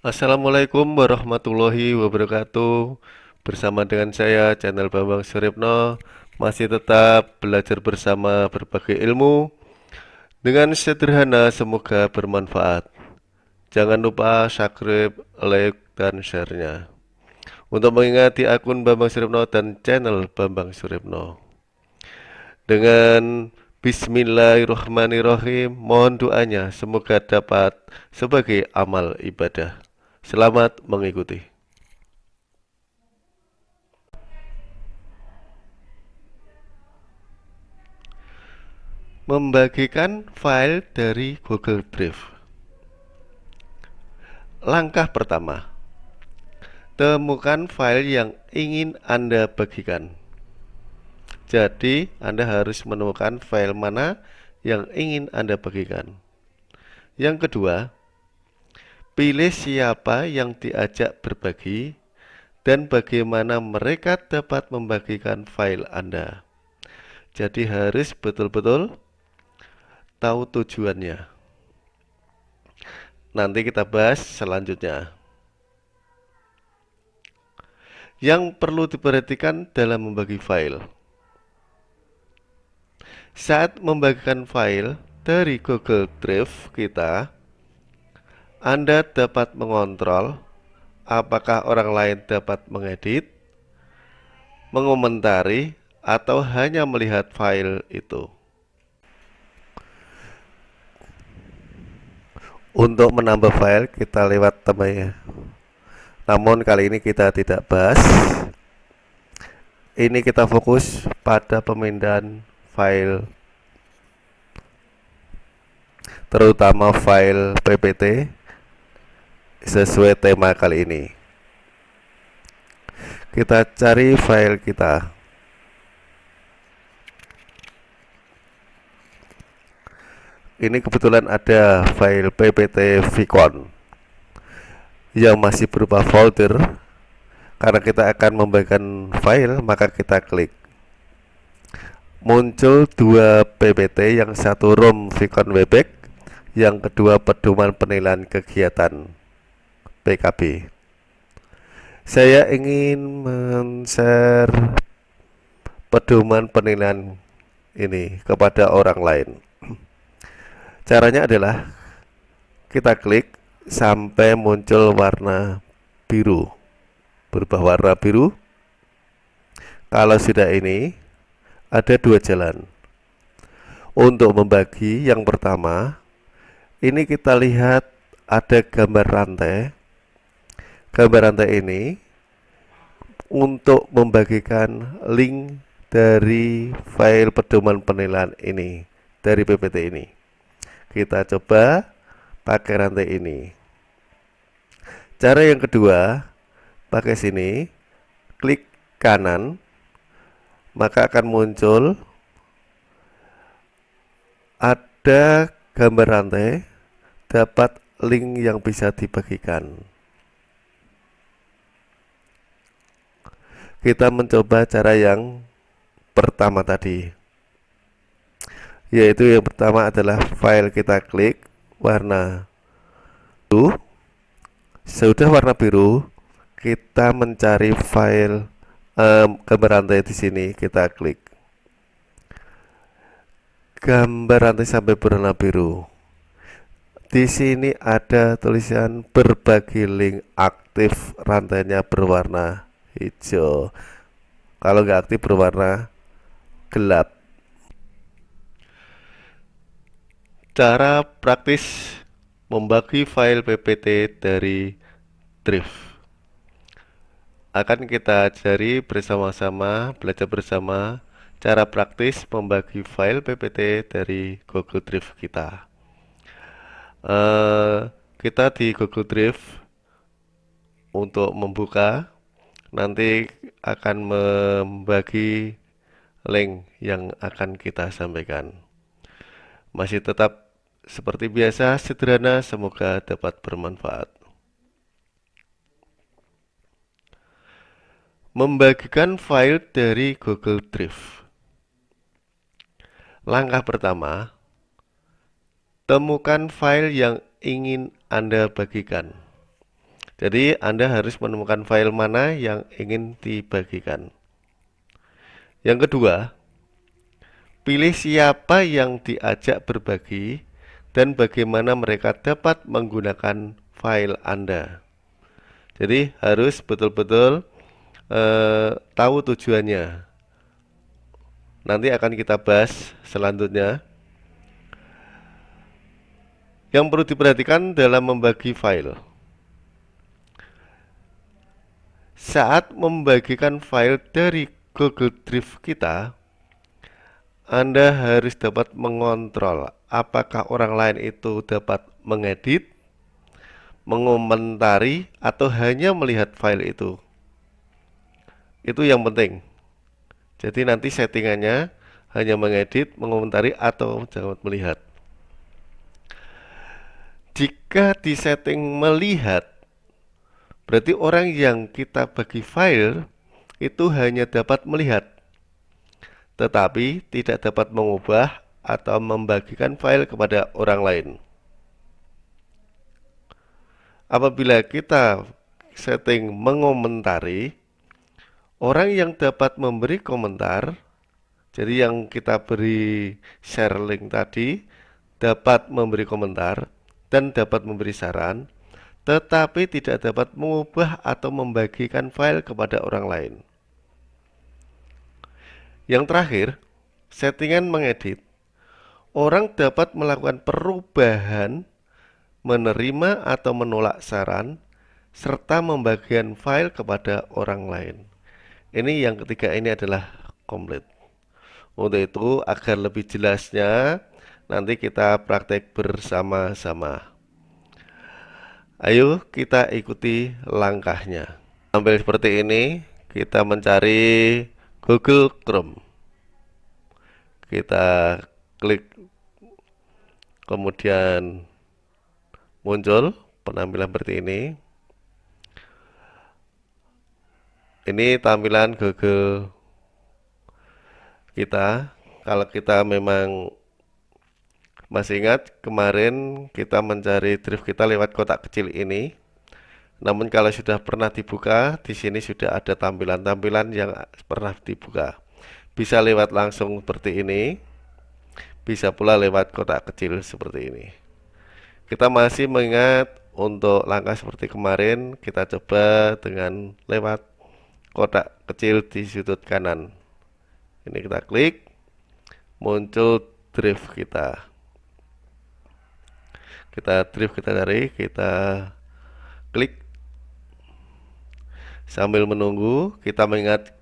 Assalamualaikum warahmatullahi wabarakatuh. Bersama dengan saya channel Bambang Suripno Masih tetap belajar bersama berbagai ilmu. Dengan sederhana semoga bermanfaat. Jangan lupa subscribe, like, dan share-nya. Untuk mengingati akun Bambang Suripno dan channel Bambang Suripno Dengan Bismillahirrahmanirrahim Mohon doanya semoga dapat sebagai amal ibadah Selamat mengikuti. Membagikan file dari Google Drive. Langkah pertama, temukan file yang ingin Anda bagikan. Jadi, Anda harus menemukan file mana yang ingin Anda bagikan. Yang kedua, Pilih siapa yang diajak berbagi dan bagaimana mereka dapat membagikan file Anda. Jadi harus betul-betul tahu tujuannya. Nanti kita bahas selanjutnya. Yang perlu diperhatikan dalam membagi file. Saat membagikan file dari Google Drive kita, anda dapat mengontrol apakah orang lain dapat mengedit, mengomentari, atau hanya melihat file itu. Untuk menambah file kita lewat temannya. Namun kali ini kita tidak bahas. Ini kita fokus pada pemindahan file terutama file PPT sesuai tema kali ini. Kita cari file kita. Ini kebetulan ada file ppt vicon yang masih berupa folder. Karena kita akan membagikan file maka kita klik. Muncul dua ppt yang satu rom vicon webek yang kedua pedoman penilaian kegiatan PKB. Saya ingin men-share pedoman penilaian ini kepada orang lain. Caranya adalah kita klik sampai muncul warna biru. Berubah warna biru. Kalau sudah ini, ada dua jalan. Untuk membagi yang pertama, ini kita lihat ada gambar rantai gambar rantai ini untuk membagikan link dari file pedoman penilaian ini dari PPT ini. Kita coba pakai rantai ini. Cara yang kedua pakai sini klik kanan maka akan muncul ada gambar rantai dapat link yang bisa dibagikan kita mencoba cara yang pertama tadi. Yaitu yang pertama adalah file kita klik warna biru. Sudah warna biru kita mencari file um, gambar rantai di sini kita klik. Gambar rantai sampai berwarna biru. Di sini ada tulisan berbagi link aktif rantainya berwarna hijau. Kalau nggak aktif berwarna gelap. Cara praktis membagi file PPT dari Drift. Akan kita cari bersama-sama belajar bersama cara praktis membagi file PPT dari Google Drive kita. Uh, kita di Google Drive untuk membuka nanti akan membagi link yang akan kita sampaikan. Masih tetap seperti biasa, sederhana, semoga dapat bermanfaat. Membagikan file dari Google Drive. Langkah pertama, temukan file yang ingin Anda bagikan. Jadi Anda harus menemukan file mana yang ingin dibagikan. Yang kedua, pilih siapa yang diajak berbagi dan bagaimana mereka dapat menggunakan file Anda. Jadi harus betul-betul eh, tahu tujuannya. Nanti akan kita bahas selanjutnya. Yang perlu diperhatikan dalam membagi file. Saat membagikan file dari Google Drive kita, Anda harus dapat mengontrol apakah orang lain itu dapat mengedit, mengomentari, atau hanya melihat file itu. Itu yang penting. Jadi nanti settingannya hanya mengedit, mengomentari, atau jangan melihat. Jika di setting melihat, berarti orang yang kita bagi file itu hanya dapat melihat, tetapi tidak dapat mengubah atau membagikan file kepada orang lain. Apabila kita setting mengomentari, orang yang dapat memberi komentar, jadi yang kita beri share link tadi, dapat memberi komentar, dan dapat memberi saran, tetapi tidak dapat mengubah atau membagikan file kepada orang lain. Yang terakhir, settingan mengedit. Orang dapat melakukan perubahan, menerima atau menolak saran, serta membagikan file kepada orang lain. Ini yang ketiga ini adalah komplit. Untuk itu, agar lebih jelasnya, Nanti kita praktek bersama-sama. Ayo kita ikuti langkahnya. Sambil seperti ini, kita mencari Google Chrome. Kita klik kemudian muncul penampilan seperti ini. Ini tampilan Google kita. Kalau kita memang masih ingat kemarin kita mencari drift kita lewat kotak kecil ini. Namun kalau sudah pernah dibuka, di sini sudah ada tampilan-tampilan yang pernah dibuka. Bisa lewat langsung seperti ini, bisa pula lewat kotak kecil seperti ini. Kita masih mengingat untuk langkah seperti kemarin, kita coba dengan lewat kotak kecil di sudut kanan. Ini kita klik, muncul drift kita kita drift kita cari kita klik. Sambil menunggu kita mengingat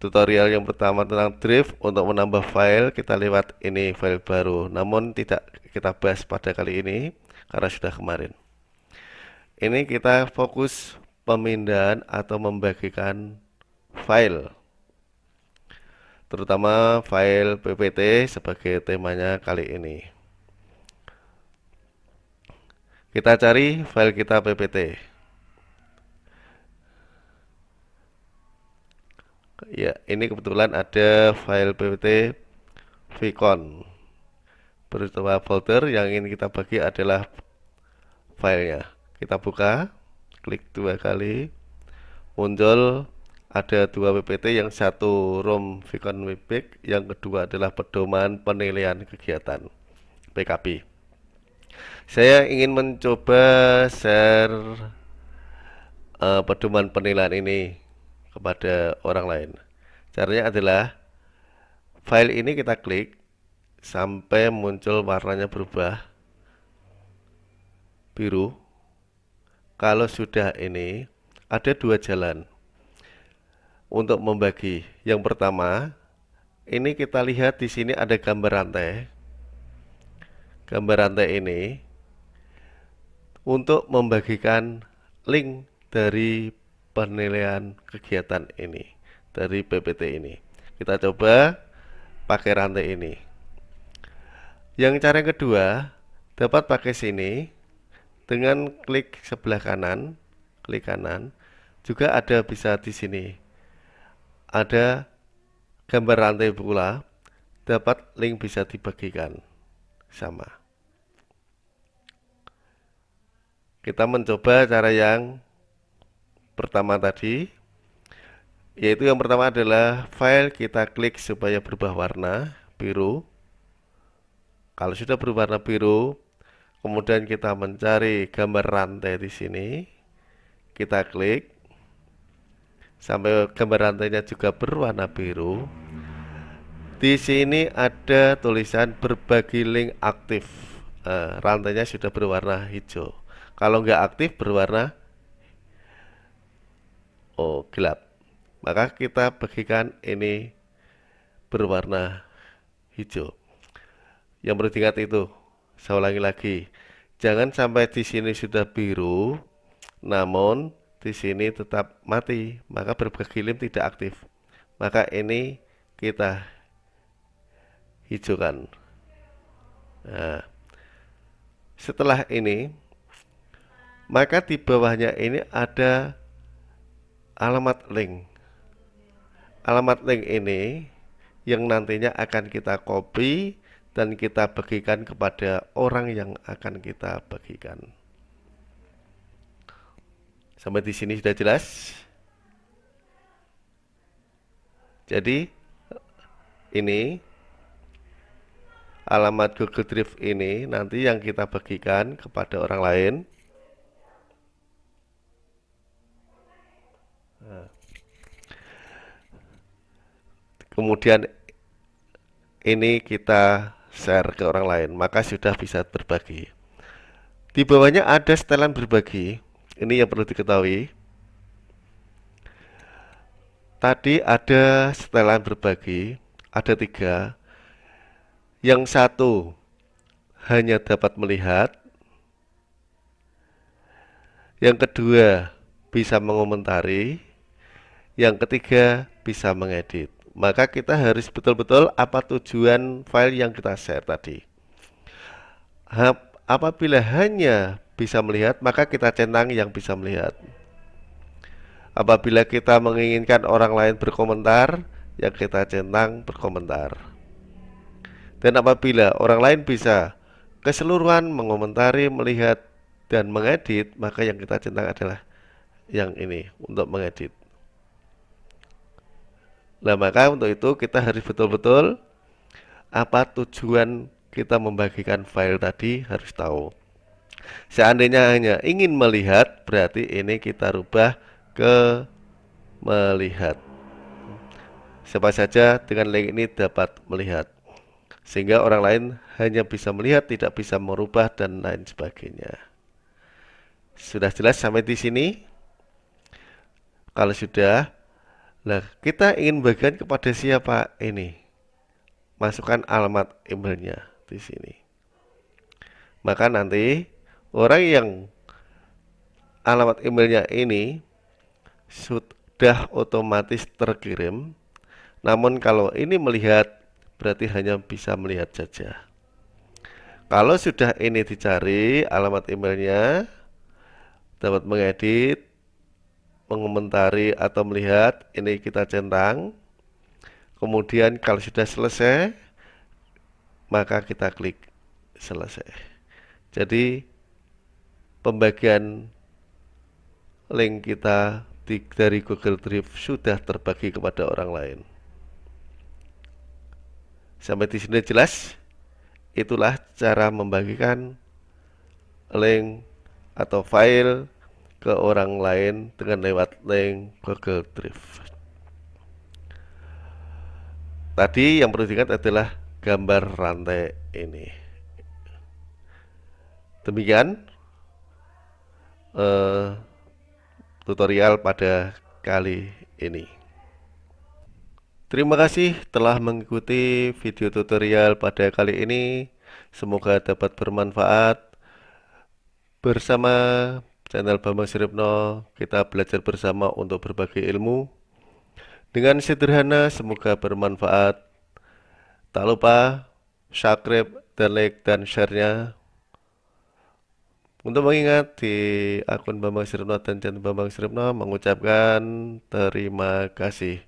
tutorial yang pertama tentang drift untuk menambah file kita lewat ini file baru. Namun tidak kita bahas pada kali ini karena sudah kemarin. Ini kita fokus pemindahan atau membagikan file. Terutama file PPT sebagai temanya kali ini Kita cari file kita ppt. Ya, ini kebetulan ada file ppt Vicon. Berupa folder yang ingin kita bagi adalah filenya. Kita buka, klik dua kali, muncul ada dua PPT yang satu ROM Vicon Webpack, yang kedua adalah pedoman penilaian kegiatan PKP. Saya ingin mencoba share uh, pedoman penilaian ini kepada orang lain. Caranya adalah file ini kita klik sampai muncul warnanya berubah biru. Kalau sudah ini ada dua jalan untuk membagi. Yang pertama, ini kita lihat di sini ada gambar rantai. Gambar rantai ini untuk membagikan link dari penilaian kegiatan ini dari PPT ini. Kita coba pakai rantai ini. Yang cara yang kedua dapat pakai sini dengan klik sebelah kanan, klik kanan. Juga ada bisa di sini. Ada gambar rantai pula, dapat link bisa dibagikan sama. kita mencoba cara yang pertama tadi yaitu yang pertama adalah file kita klik supaya berubah warna biru. Kalau sudah berwarna biru kemudian kita mencari gambar rantai di sini. Kita klik. Sampai gambar rantainya juga berwarna biru di sini ada tulisan berbagi link aktif. Nah, rantainya sudah berwarna hijau. Kalau nggak aktif berwarna oh gelap. Maka kita bagikan ini berwarna hijau. Yang perlu diingat itu saya ulangi lagi jangan sampai di sini sudah biru namun di sini tetap mati. Maka berbagi lim tidak aktif. Maka ini kita hijaukan nah setelah ini maka di bawahnya ini ada alamat link alamat link ini yang nantinya akan kita copy dan kita bagikan kepada orang yang akan kita bagikan. Sampai di sini sudah jelas? Jadi ini alamat Google Drive ini nanti yang kita bagikan kepada orang lain. Nah. kemudian ini kita share ke orang lain maka sudah bisa berbagi di bawahnya ada setelan berbagi ini yang perlu diketahui tadi ada setelan berbagi ada tiga yang satu hanya dapat melihat yang kedua bisa mengomentari yang ketiga bisa mengedit maka kita harus betul-betul apa tujuan file yang kita share tadi. Apabila hanya bisa melihat, maka kita centang yang bisa melihat. Apabila kita menginginkan orang lain berkomentar, yang kita centang berkomentar. Dan apabila orang lain bisa keseluruhan mengomentari, melihat, dan mengedit, maka yang kita centang adalah yang ini untuk mengedit. Nah maka untuk itu kita harus betul-betul apa tujuan kita membagikan file tadi harus tahu. Seandainya hanya ingin melihat berarti ini kita rubah ke melihat. Siapa saja dengan link ini dapat melihat sehingga orang lain hanya bisa melihat tidak bisa merubah dan lain sebagainya. Sudah jelas sampai di sini? Kalau sudah, Nah, kita ingin bagian kepada siapa ini? Masukkan alamat emailnya di sini. Maka nanti orang yang alamat emailnya ini sudah otomatis terkirim. Namun kalau ini melihat berarti hanya bisa melihat saja. Kalau sudah ini dicari alamat emailnya dapat mengedit mengomentari atau melihat ini kita centang. Kemudian kalau sudah selesai maka kita klik selesai. Jadi pembagian link kita di, dari Google Drive sudah terbagi kepada orang lain sampai di sini jelas itulah cara membagikan link atau file ke orang lain dengan lewat link Google Drive. Tadi yang perlu diingat adalah gambar rantai ini. Demikian uh, tutorial pada kali ini. Terima kasih telah mengikuti video tutorial pada kali ini. Semoga dapat bermanfaat. Bersama channel Bambang Siripno kita belajar bersama untuk berbagi ilmu dengan sederhana semoga bermanfaat tak lupa subscribe dan like dan share-nya untuk mengingat di akun Bambang Siripno dan channel Bambang Siripno mengucapkan terima kasih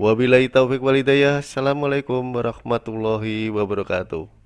wabillahi taufiq walidayah. Assalamualaikum warahmatullahi wabarakatuh